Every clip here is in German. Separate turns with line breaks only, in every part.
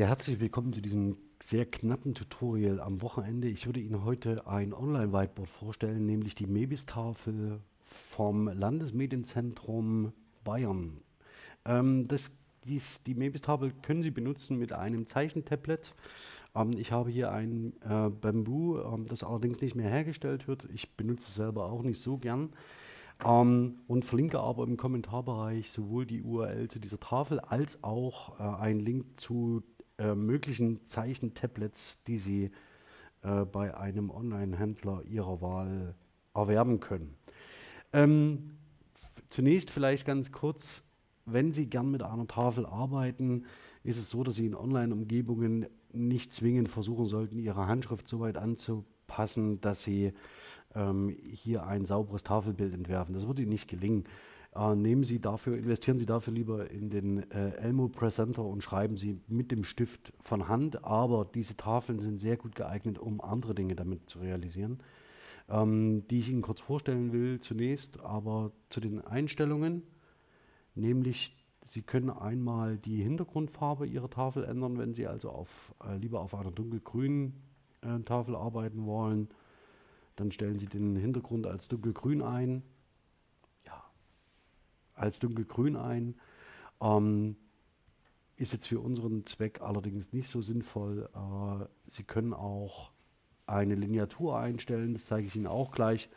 Ja, herzlich willkommen zu diesem sehr knappen Tutorial am Wochenende. Ich würde Ihnen heute ein Online-Whiteboard vorstellen, nämlich die Mebis-Tafel vom Landesmedienzentrum Bayern. Ähm, das, dies, die Mebis-Tafel können Sie benutzen mit einem Zeichentablet. Ähm, ich habe hier ein äh, Bamboo, ähm, das allerdings nicht mehr hergestellt wird. Ich benutze es selber auch nicht so gern. Ähm, und verlinke aber im Kommentarbereich sowohl die URL zu dieser Tafel als auch äh, einen Link zu äh, möglichen Zeichentablets, die Sie äh, bei einem Online-Händler Ihrer Wahl erwerben können. Ähm, zunächst vielleicht ganz kurz, wenn Sie gern mit einer Tafel arbeiten, ist es so, dass Sie in Online-Umgebungen nicht zwingend versuchen sollten, Ihre Handschrift so weit anzupassen, dass Sie ähm, hier ein sauberes Tafelbild entwerfen. Das würde Ihnen nicht gelingen. Äh, nehmen Sie dafür, investieren Sie dafür lieber in den äh, Elmo Presenter und schreiben Sie mit dem Stift von Hand, aber diese Tafeln sind sehr gut geeignet, um andere Dinge damit zu realisieren, ähm, die ich Ihnen kurz vorstellen will zunächst, aber zu den Einstellungen, nämlich Sie können einmal die Hintergrundfarbe Ihrer Tafel ändern, wenn Sie also auf, äh, lieber auf einer dunkelgrünen äh, Tafel arbeiten wollen. Dann stellen Sie den Hintergrund als dunkelgrün ein als dunkelgrün ein. Ähm, ist jetzt für unseren Zweck allerdings nicht so sinnvoll. Äh, Sie können auch eine Lineatur einstellen, das zeige ich Ihnen auch gleich.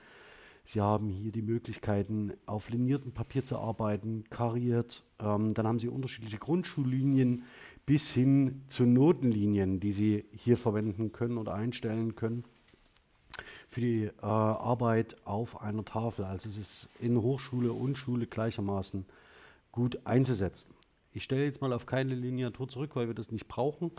Sie haben hier die Möglichkeiten, auf liniertem Papier zu arbeiten, kariert. Ähm, dann haben Sie unterschiedliche Grundschullinien bis hin zu Notenlinien, die Sie hier verwenden können oder einstellen können für die äh, Arbeit auf einer Tafel. Also es ist in Hochschule und Schule gleichermaßen gut einzusetzen. Ich stelle jetzt mal auf keine Lineatur zurück, weil wir das nicht brauchen.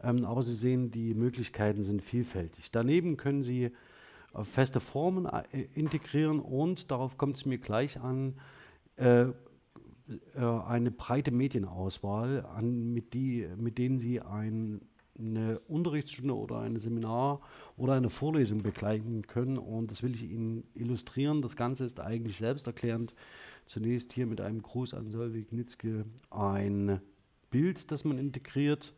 Ähm, aber Sie sehen, die Möglichkeiten sind vielfältig. Daneben können Sie äh, feste Formen äh, integrieren und, darauf kommt es mir gleich an, äh, äh, eine breite Medienauswahl, an, mit, die, mit denen Sie ein eine Unterrichtsstunde oder ein Seminar oder eine Vorlesung begleiten können. Und das will ich Ihnen illustrieren. Das Ganze ist eigentlich selbsterklärend. Zunächst hier mit einem Gruß an Solveig Nitzke ein Bild, das man integriert.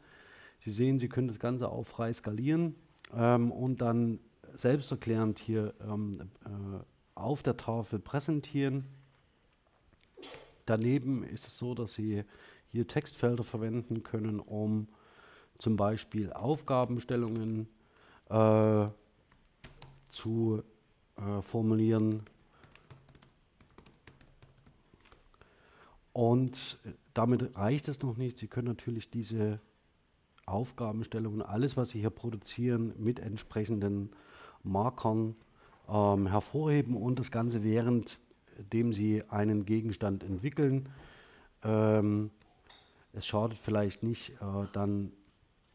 Sie sehen, Sie können das Ganze auch frei skalieren ähm, und dann selbsterklärend hier ähm, äh, auf der Tafel präsentieren. Daneben ist es so, dass Sie hier Textfelder verwenden können, um zum Beispiel Aufgabenstellungen äh, zu äh, formulieren. Und damit reicht es noch nicht. Sie können natürlich diese Aufgabenstellungen, alles, was Sie hier produzieren, mit entsprechenden Markern ähm, hervorheben und das Ganze währenddem Sie einen Gegenstand entwickeln. Ähm, es schadet vielleicht nicht, äh, dann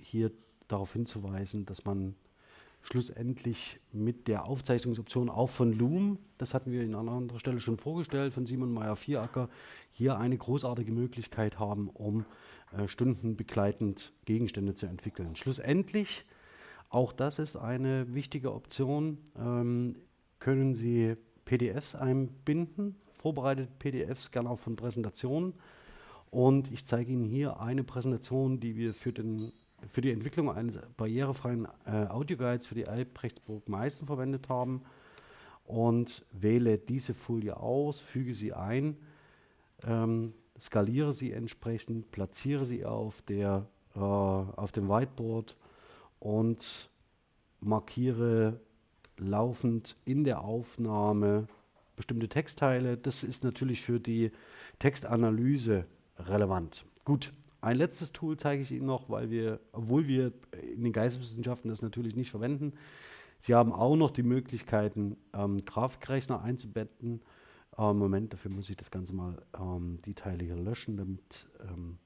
hier darauf hinzuweisen, dass man schlussendlich mit der Aufzeichnungsoption auch von Loom, das hatten wir an einer anderen Stelle schon vorgestellt, von Simon Meyer-Vieracker, hier eine großartige Möglichkeit haben, um äh, stundenbegleitend Gegenstände zu entwickeln. Schlussendlich, auch das ist eine wichtige Option, ähm, können Sie PDFs einbinden, vorbereitete PDFs, gerne auch von Präsentationen. Und ich zeige Ihnen hier eine Präsentation, die wir für den für die Entwicklung eines barrierefreien äh, Audioguides für die Albrechtsburg Meißen verwendet haben und wähle diese Folie aus, füge sie ein, ähm, skaliere sie entsprechend, platziere sie auf, der, äh, auf dem Whiteboard und markiere laufend in der Aufnahme bestimmte Textteile. Das ist natürlich für die Textanalyse relevant. Gut, ein letztes Tool zeige ich Ihnen noch, weil wir, obwohl wir in den Geisteswissenschaften das natürlich nicht verwenden, Sie haben auch noch die Möglichkeiten, ähm, Grafikrechner einzubetten. Ähm, Moment, dafür muss ich das Ganze mal ähm, die Teile hier löschen, damit ähm,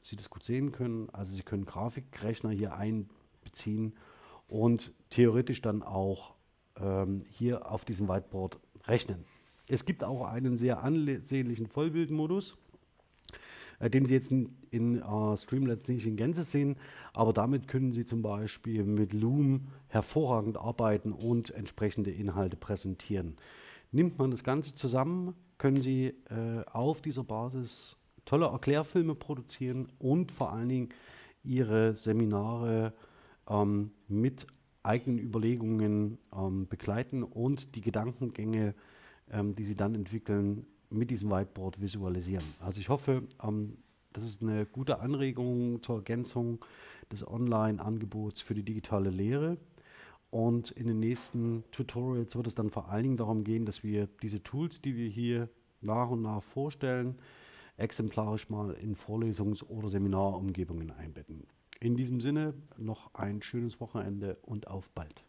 Sie das gut sehen können. Also Sie können Grafikrechner hier einbeziehen und theoretisch dann auch ähm, hier auf diesem Whiteboard rechnen. Es gibt auch einen sehr ansehnlichen Vollbildmodus äh, den Sie jetzt in, in uh, Streamlabs nicht in Gänze sehen, aber damit können Sie zum Beispiel mit Loom hervorragend arbeiten und entsprechende Inhalte präsentieren. Nimmt man das Ganze zusammen, können Sie äh, auf dieser Basis tolle Erklärfilme produzieren und vor allen Dingen ihre Seminare ähm, mit eigenen Überlegungen ähm, begleiten und die Gedankengänge, ähm, die sie dann entwickeln, mit diesem Whiteboard visualisieren. Also ich hoffe, ähm, das ist eine gute Anregung zur Ergänzung des Online-Angebots für die digitale Lehre. Und in den nächsten Tutorials wird es dann vor allen Dingen darum gehen, dass wir diese Tools, die wir hier nach und nach vorstellen, exemplarisch mal in Vorlesungs- oder Seminarumgebungen einbetten. In diesem Sinne noch ein schönes Wochenende und auf bald.